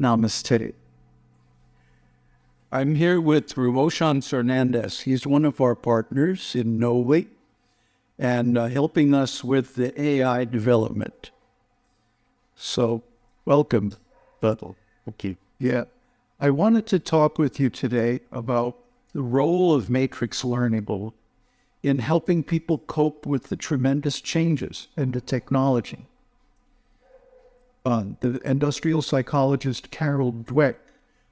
Namaste. I'm here with Ramoshan Fernandez. He's one of our partners in Noli and uh, helping us with the AI development. So, welcome, Buttle. Thank you. Yeah. I wanted to talk with you today about the role of matrix learning in helping people cope with the tremendous changes in the technology. Uh, the industrial psychologist Carol Dweck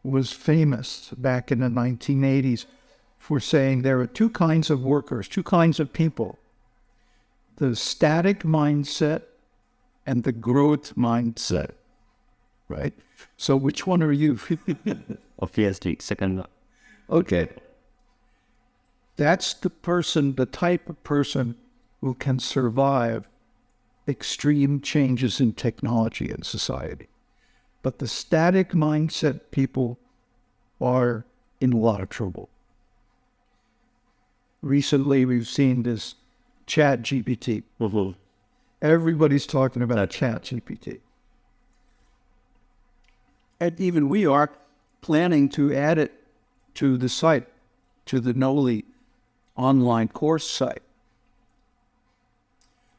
was famous back in the 1980s for saying there are two kinds of workers, two kinds of people the static mindset and the growth mindset, right? So, which one are you? Obviously, second okay. That's the person, the type of person who can survive extreme changes in technology and society. But the static mindset people are in a lot of trouble. Recently, we've seen this Chat GPT. Mm-hmm. Everybody's talking about Chat GPT. And even we are planning to add it to the site, to the Noli online course site.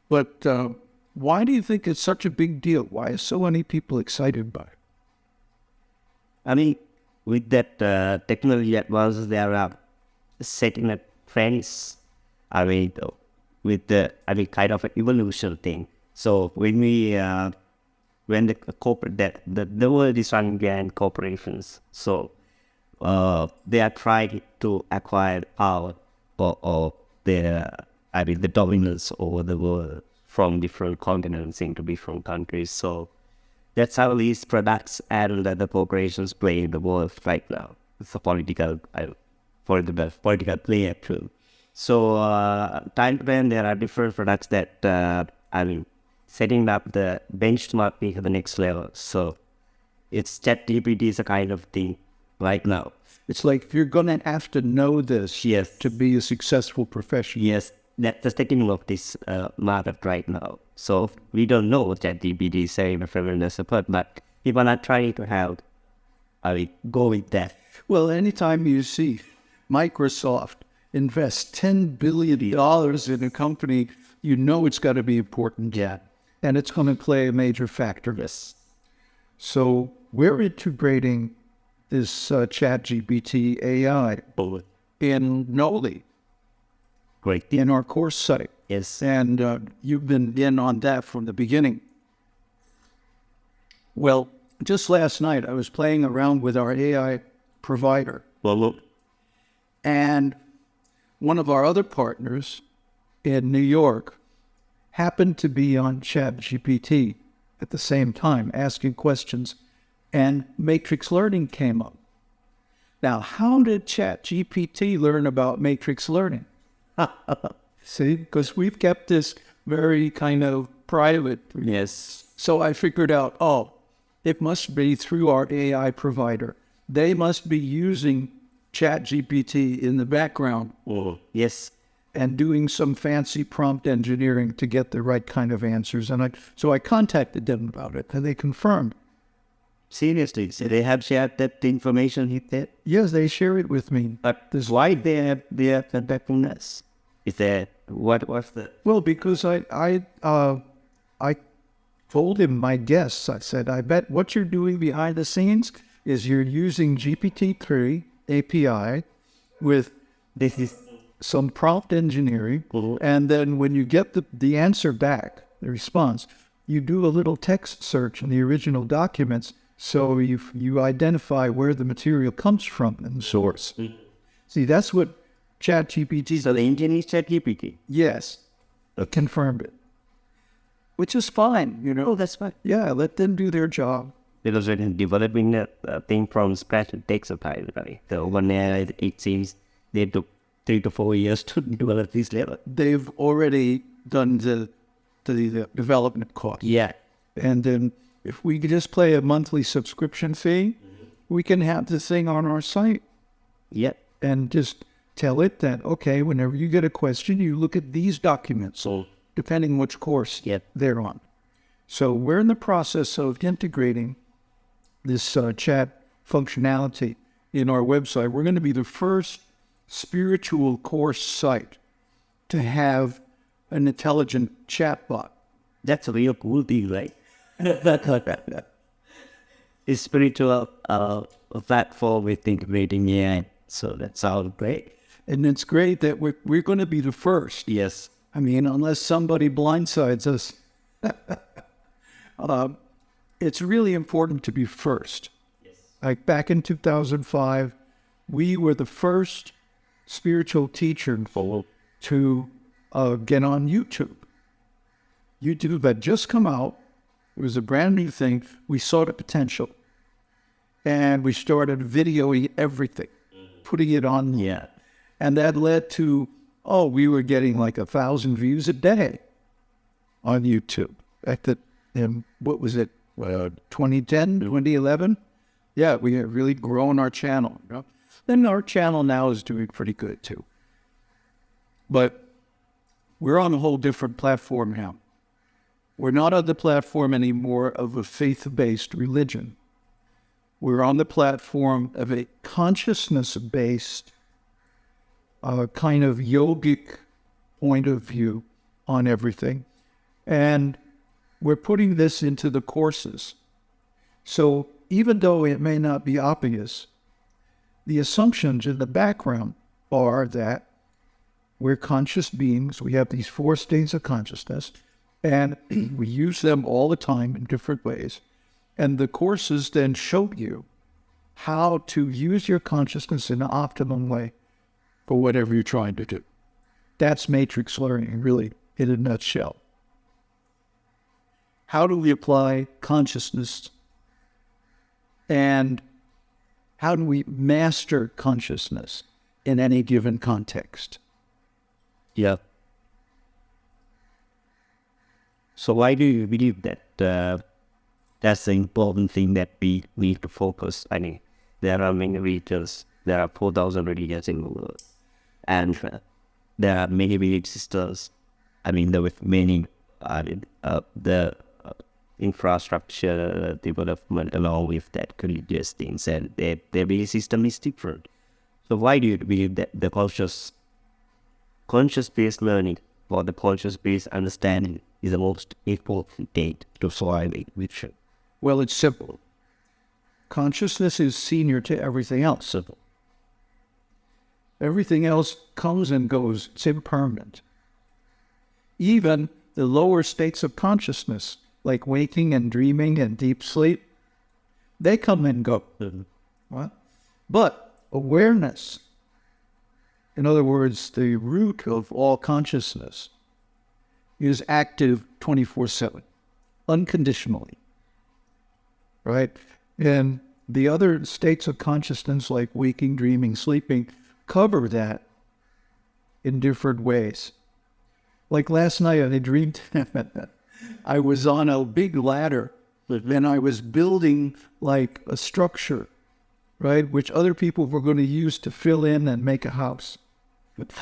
But uh, why do you think it's such a big deal? Why are so many people excited by it? I mean, with that uh, technology advances, they are setting a trends. I mean, with the I mean, kind of an evolution thing. So when we uh, when the corporate that the, the world is running behind corporations, so uh, they are trying to acquire power or, or their I mean the dominance over the world from different continents into different countries. So that's how these products and the corporations play in the world right now. It's a political, uh, for the best political play actually. So uh, time to time there are different products that uh, I mean setting up the benchmark to the next level. So it's ChatGPT is a kind of thing right now. It's like if you're going to have to know this Yes. to be a successful professional. Yes, that's the setting of this uh, market right now. So we don't know what ChatGPT is saying from the support, but people are trying to help. I mean, go with that. Well, anytime you see Microsoft invest $10 billion in a company, you know it's got to be important. Yeah. And it's going to play a major factor. Yes. So we're integrating this uh, chat GPT AI Bullet. in Noli, Great. in our course site. Yes. And uh, you've been in on that from the beginning. Well, just last night, I was playing around with our AI provider, Well, look. and one of our other partners in New York happened to be on ChatGPT at the same time, asking questions, and matrix learning came up. Now, how did ChatGPT learn about matrix learning? See, because we've kept this very kind of private. Yes. So I figured out, oh, it must be through our AI provider. They must be using ChatGPT in the background Oh. Yes. and doing some fancy prompt engineering to get the right kind of answers. And I, so I contacted them about it, and they confirmed. Seriously. So they have shared that information with that. Yes, they share it with me. But why they have they have contacting us? Is that what was the Well, because I I uh, I told him my guess. I said, I bet what you're doing behind the scenes is you're using GPT-3 API with this is some prompt engineering, Mhm. and then when you get the, the answer back, the response, you do a little text search in the original documents so you you identify where the material comes from in the source. See, that's what ChatGPT so the engine is ChatGPT. Yes, confirmed it, which is fine. You know, Oh, that's fine. yeah, let them do their job. Because when developing a, a uh, thing from scratch, it takes a time, right? So one it, it seems they took three to four years to develop this level. They've already done the the, the development cost. Yeah. And then if we could just pay a monthly subscription fee, we can have the thing on our site Yep. and just tell it that, okay, whenever you get a question, you look at these documents, So depending which course Yep. they're on. So we're in the process of integrating this uh, chat functionality in our website. We're going to be the first spiritual course site to have an intelligent chatbot. That's a real cool thing, right? it's spiritual uh, platform with integrating AI. So that sounds great. And it's great that we're, we're going to be the first. Yes. I mean, unless somebody blindsides us, um, it's really important to be first. Yes. Like back in 2005, we were the first spiritual teacher to uh, get on YouTube. YouTube had just come out. It was a brand new thing. We saw the potential. And we started videoing everything, putting it on. Yeah. And that led to, oh, we were getting like a thousand views a day on YouTube. At the, and what was it, uh, 2010, 2011? Yeah, we had really grown our channel. You know? Then our channel now is doing pretty good too. But we're on a whole different platform now. We're not on the platform anymore of a faith based religion. We're on the platform of a consciousness based uh, kind of yogic point of view on everything. And we're putting this into the courses. So even though it may not be obvious, the assumptions in the background are that we're conscious beings. We have these four states of consciousness, and we use them all the time in different ways. And the courses then show you how to use your consciousness in an optimum way for whatever you're trying to do. That's matrix learning, really, in a nutshell. How do we apply consciousness and how do we master consciousness in any given context? Yeah. So why do you believe that uh, that's the important thing that we need to focus? I mean, there are many religions. There are 4,000 religions in the world. And uh, there are many belief systems. I mean, there with many, mean, uh, the uh, infrastructure development along with that religious things and their, their belief system is different. So why do you believe that the conscious conscious-based learning or the conscious-based understanding is the most important thing to surviving vision. Well, it's simple. Consciousness is senior to everything else. Simple. Everything else comes and goes. It's impermanent. Even the lower states of consciousness, like waking and dreaming and deep sleep, they come and go. Mm-hmm. What? But awareness, in other words, the root of all consciousness is active 24 7, unconditionally. Right? And the other states of consciousness, like waking, dreaming, sleeping, cover that in different ways. Like last night, I dreamed I was on a big ladder and I was building like a structure, right, which other people were going to use to fill in and make a house.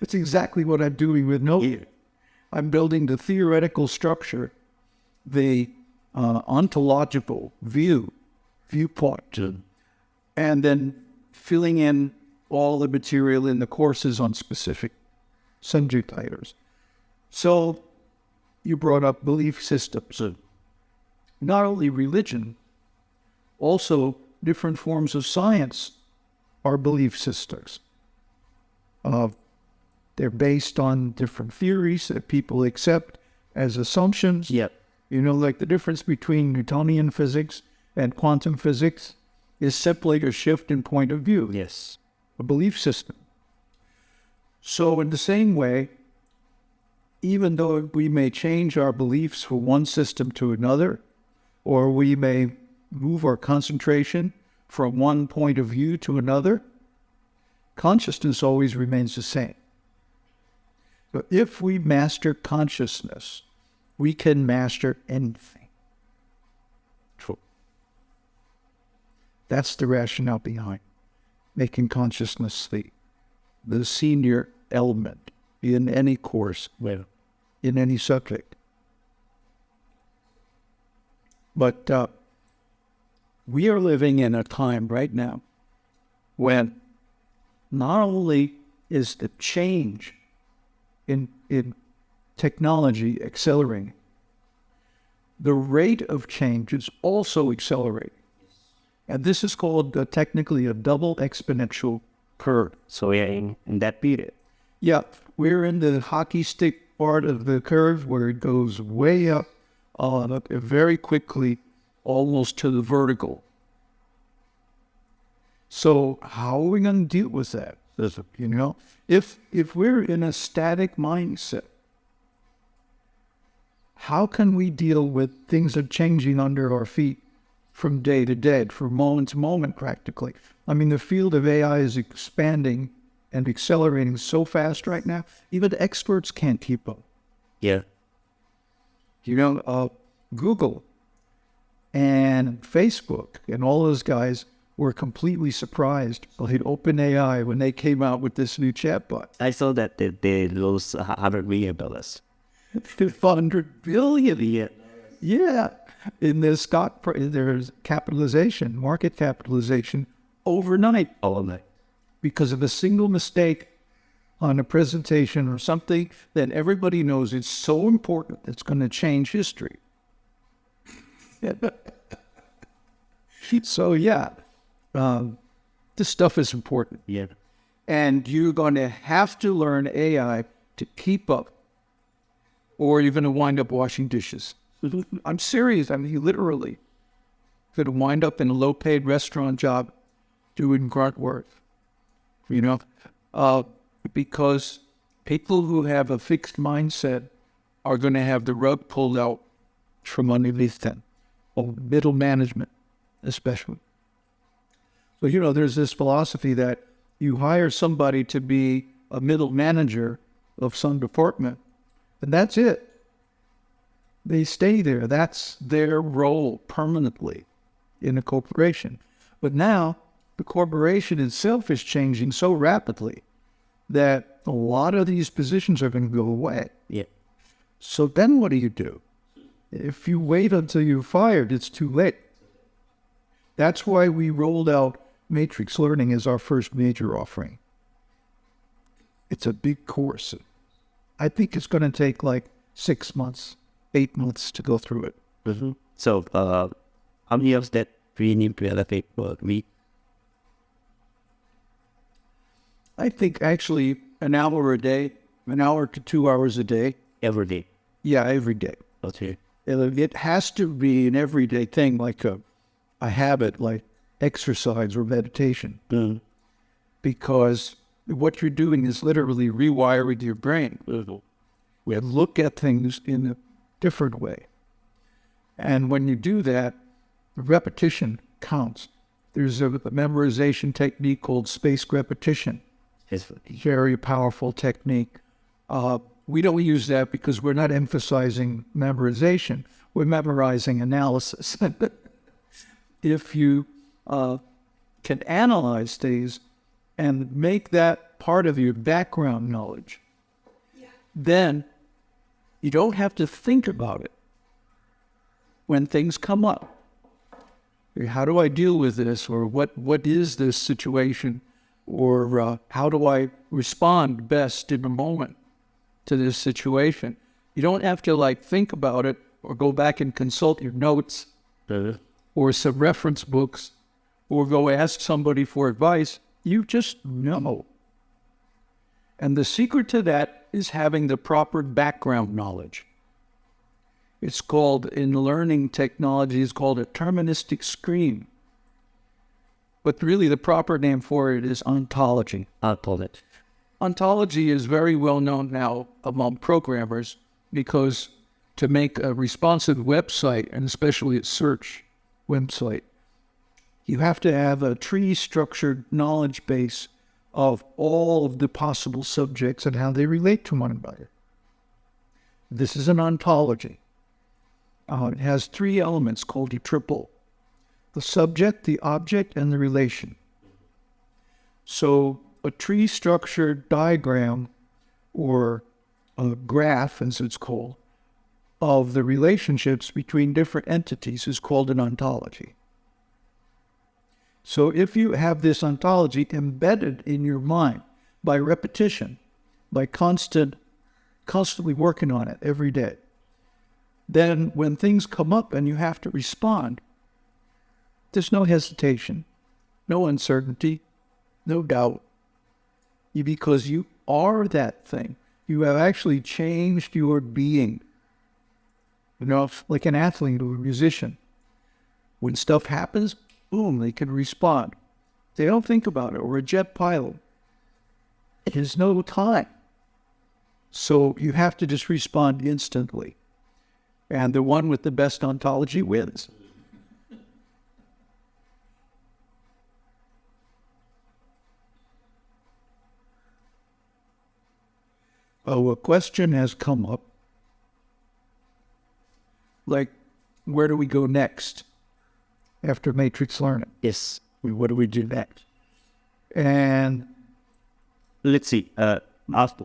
It's exactly what I'm doing with no. I'm building the theoretical structure, the uh, ontological view, viewpoint, and then filling in all the material in the courses on specific subject items. So you brought up belief systems. Not only religion, also different forms of science are belief systems. Uh, they're based on different theories that people accept as assumptions. Yep. You know, like the difference between Newtonian physics and quantum physics is simply a shift in point of view, Yes. a belief system. So, in the same way, even though we may change our beliefs from one system to another, or we may move our concentration from one point of view to another, consciousness always remains the same. But if we master consciousness, we can master anything. That's the rationale behind making consciousness the, the senior element in any course, Well, in any subject. But uh, we are living in a time right now when not only is the change in, in technology accelerating, the rate of change is also accelerating. And this is called uh, technically a double exponential curve. So we are in, in that period. Yeah, we're in the hockey stick part of the curve where it goes way up uh, very quickly, almost to the vertical. So how are we going to deal with that? You know, if if we're in a static mindset, how can we deal with things that are changing under our feet from day to day, from moment to moment, practically? I mean, the field of AI is expanding and accelerating so fast right now, even the experts can't keep up. Yeah. You know, uh, Google and Facebook and all those guys were completely surprised by OpenAI when they came out with this new chatbot. I saw that they, they lost $100 million. 500 billion. Yeah. Yeah. In their stock, their capitalization, market capitalization overnight. Overnight. Because of a single mistake on a presentation or something that everybody knows is so important that's going to change history. so, yeah, um, this stuff is important. Yeah. And you're going to have to learn AI to keep up, or you're going to wind up washing dishes. I'm serious. I mean, literally. You're going to wind up in a low paid restaurant job doing grunt work, you know, uh, because people who have a fixed mindset are going to have the rug pulled out from underneath them, or middle management, especially. So, you know, there's this philosophy that you hire somebody to be a middle manager of some department, and that's it. They stay there. That's their role permanently in a corporation. But now the corporation itself is changing so rapidly that a lot of these positions are going to go away. Yeah. So then what do you do? If you wait until you're fired, it's too late. That's why we rolled out Matrix Learning as our first major offering. It's a big course. I think it's going to take like six months, eight months to go through it. Mm-hmm. So, uh, how many of that we need to allocate per week? I think actually an hour a day, an hour to two hours a day. Every day. Yeah, every day. Okay. It has to be an everyday thing, like a, a habit, like exercise or meditation. Mm. Because what you're doing is literally rewiring your brain. Mm-hmm. We look at things in a different way. And when you do that, the repetition counts. There's a memorization technique called spaced repetition. It's very powerful technique. Uh, we don't use that because we're not emphasizing memorization. We're memorizing analysis. if you uh, can analyze things and make that part of your background knowledge, yeah. then you don't have to think about it when things come up. How do I deal with this? Or what, what is this situation? Or uh, how do I respond best in the moment to this situation? You don't have to like think about it or go back and consult your notes uh-huh. or some reference books or go ask somebody for advice. You just know. And the secret to that is having the proper background knowledge. It's called, in learning technology, it's called a deterministic screen. But really, the proper name for it is ontology. Ontology. Ontology is very well known now among programmers because to make a responsive website, and especially a search website, you have to have a tree structured knowledge base of all of the possible subjects and how they relate to one another. This is an ontology. Uh, it has three elements called a triple the subject, the object, and the relation. So a tree structured diagram or a graph, as it's called, of the relationships between different entities is called an ontology. So if you have this ontology embedded in your mind by repetition, by constant, constantly working on it every day, then when things come up and you have to respond, there's no hesitation, no uncertainty, no doubt. Because you are that thing. You have actually changed your being. You know, like an athlete or a musician. When stuff happens, boom, they can respond. They don't think about it. Or a jet pilot. There's no time. So you have to just respond instantly. And the one with the best ontology wins. Oh, a question has come up. Like, where do we go next after matrix learning? Yes. We- What do we do next? And Let's see. Uh, after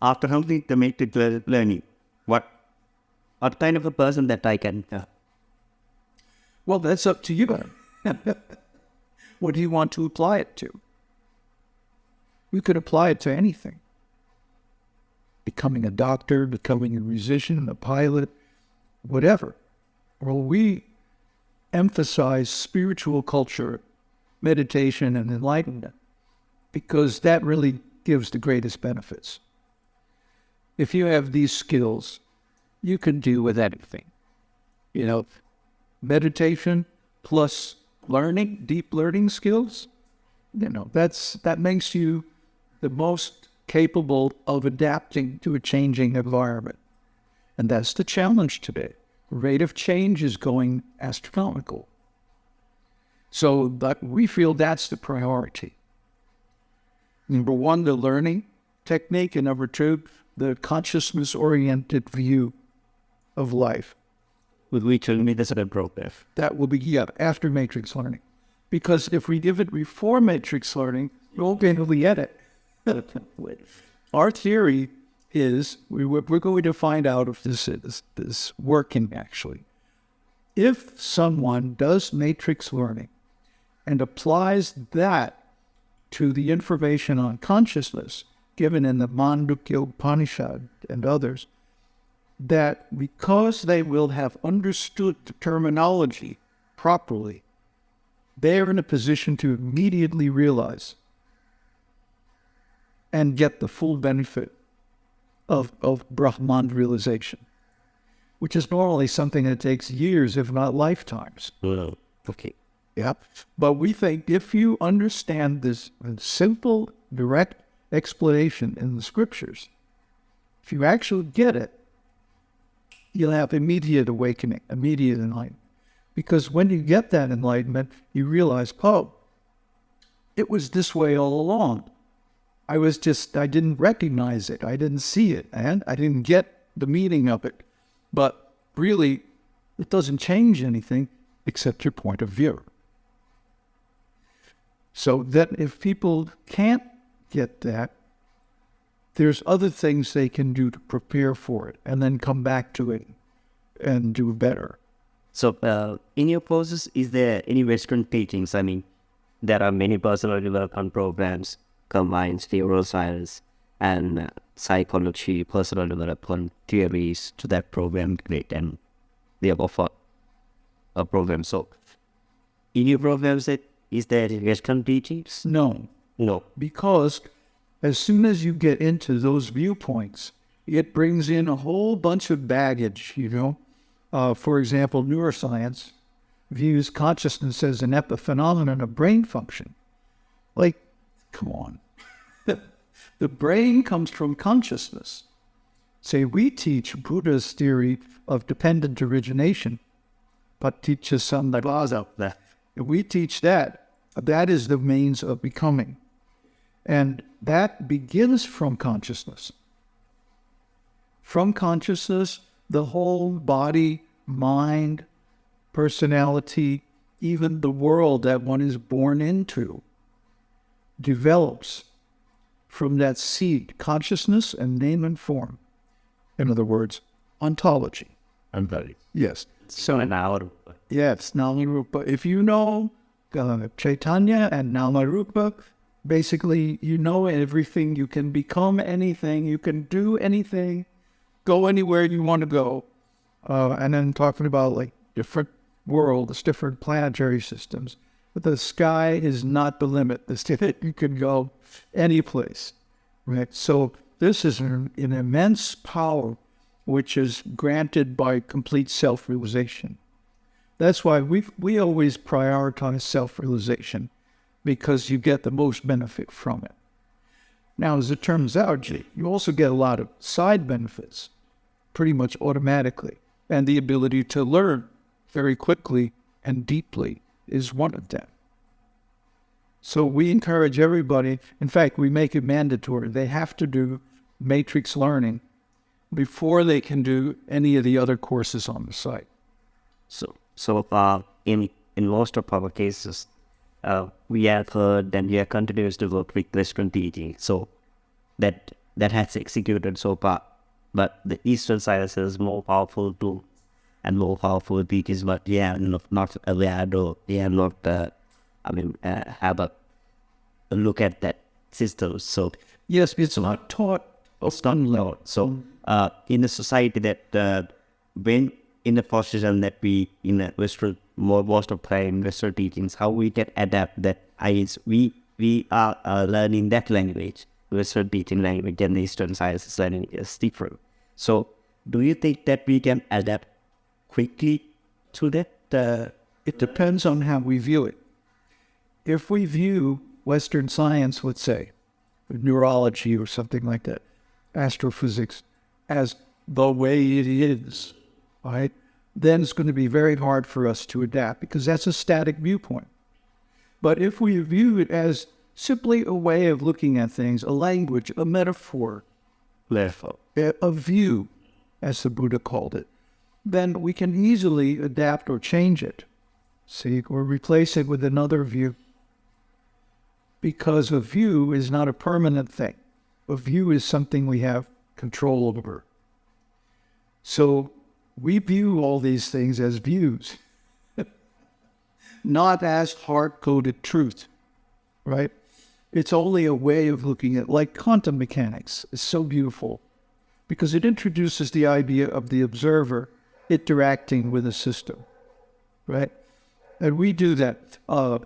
after completing the matrix lear- learning, what what kind of a person that I can? Uh, Well, that's up to you. what do you want to apply it to? You could apply it to anything. Becoming a doctor, becoming a musician, a pilot, whatever. Well, we emphasize spiritual culture, meditation, and enlightenment because that really gives the greatest benefits. If you have these skills, you can do with anything. You know, meditation plus learning, deep learning skills, you know, that's that makes you the most capable of adapting to a changing environment. And that's the challenge today. Rate of change is going astronomical. So that we feel that's the priority. Number one, the learning technique, and number two, the consciousness oriented view of life with which will be the sort of progress. that will be yeah, after matrix learning. Because if we give it before matrix learning, we won't be able to get it. Our theory is we, we're going to find out if this is this working actually. If someone does matrix learning and applies that to the information on consciousness given in the Mandukya Upanishad and others, that because they will have understood the terminology properly, they are in a position to immediately realize and get the full benefit of, of Brahman realization, which is normally something that takes years, if not lifetimes. Okay. Yeah. But we think if you understand this simple, direct explanation in the scriptures, if you actually get it, you'll have immediate awakening, immediate enlightenment. Because when you get that enlightenment, you realize, oh, it was this way all along. I was just, I didn't recognize it. I didn't see it. And I didn't get the meaning of it. But really, it doesn't change anything except your point of view. So that if people can't get that, there's other things they can do to prepare for it and then come back to it and do better. So, uh, in your courses, is there any Western teachings? I mean, there are many personal development programs combines neuroscience and psychology, personal development theories to that program. Great, and they offer a program. So, in your programs, it- is there Western teachings? No, No. because as soon as you get into those viewpoints, it brings in a whole bunch of baggage, you know. Uh, for example, neuroscience views consciousness as an epiphenomenon of brain function. Like, come on. the brain comes from consciousness. Say, we teach Buddha's theory of dependent origination, but paticca samuppada. If we teach that, that is the means of becoming. And that begins from consciousness. From consciousness, the whole body, mind, personality, even the world that one is born into develops from that seed, consciousness and name and form. In other words, ontology. I'm. Yes. So, an hour. Yes. Now, but if you know uh, Chaitanya and Namarupa, basically, you know everything. You can become anything. You can do anything. Go anywhere you want to go. Uh, and then talking about like different worlds, different planetary systems. But the sky is not the limit. The you can go any place, right? So this is an, an immense power which is granted by complete self-realization. That's why we we always prioritize self-realization because you get the most benefit from it. Now, as it turns out, you also get a lot of side benefits pretty much automatically, and the ability to learn very quickly and deeply is one of them. So we encourage everybody, in fact, we make it mandatory. They have to do matrix learning before they can do any of the other courses on the site. So, so uh, in in most of our cases, uh, we have heard and we are continuous to work with Western teaching. So that that has executed so far. But the Eastern science is more powerful tool and more powerful teachers, but are not, not aware or they are not, uh, I mean, uh, have a, a look at that system. So Yes, it's not taught it's not learned. So uh, in a society that uh, when in a position that we in a Western more most of time Western teachings, how we can adapt that is we we are uh, learning that language, Western teaching language and the Eastern sciences learning is different. So do you think that we can adapt quickly to that? Uh, it depends on how we view it. If we view Western science, let's say, neurology or something like that, astrophysics, as the way it is, right? Then it's going to be very hard for us to adapt because that's a static viewpoint. But if we view it as simply a way of looking at things, a language, a metaphor, a view, as the Buddha called it, then we can easily adapt or change it, see, or replace it with another view. Because a view is not a permanent thing. A view is something we have control over. So we view all these things as views, not as hard coded truth, right? It's only a way of looking at, like quantum mechanics is so beautiful because it introduces the idea of the observer interacting with a system, right? And we do that uh,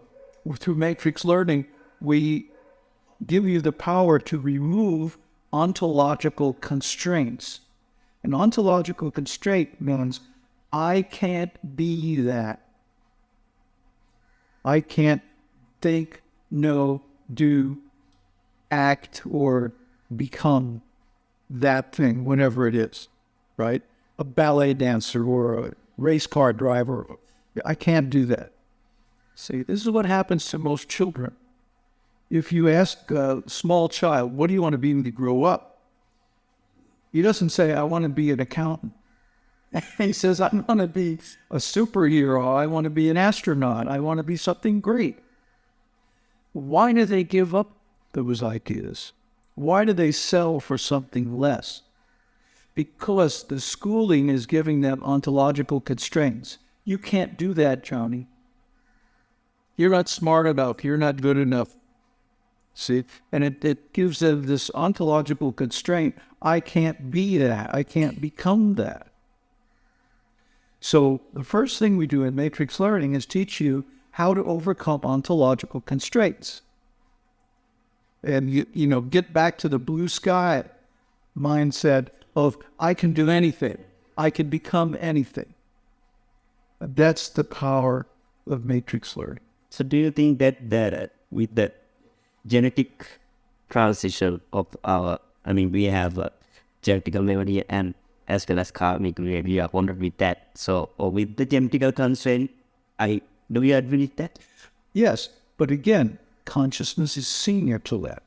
through matrix learning. We give you the power to remove ontological constraints. An ontological constraint means I can't be that. I can't think, know, do, act, or become that thing, whenever it is, right? A ballet dancer or a race car driver. I can't do that. See, this is what happens to most children. If you ask a small child, what do you want to be when you grow up? He doesn't say, I want to be an accountant. he says, I want to be a superhero. I want to be an astronaut. I want to be something great. Why do they give up those ideas? Why do they sell for something less? Because the schooling is giving them ontological constraints. You can't do that, Johnny. You're not smart enough. You're not good enough. See? And it, it gives them this ontological constraint. I can't be that. I can't become that. So the first thing we do in matrix learning is teach you how to overcome ontological constraints. And you, you know, get back to the blue sky mindset of I can do anything. I can become anything. That's the power of matrix learning. So do you think that that uh, with that genetic transition of our, I mean, we have uh, a genetical memory and as well as karmic we are wondering with that. So, or with the genetical constraint, I do you agree with that? Yes, but again, consciousness is senior to that.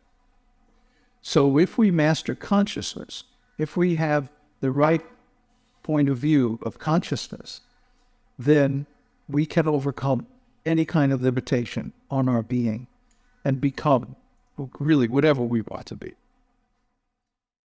So if we master consciousness, if we have the right point of view of consciousness, then we can overcome any kind of limitation on our being and become really whatever we want to be.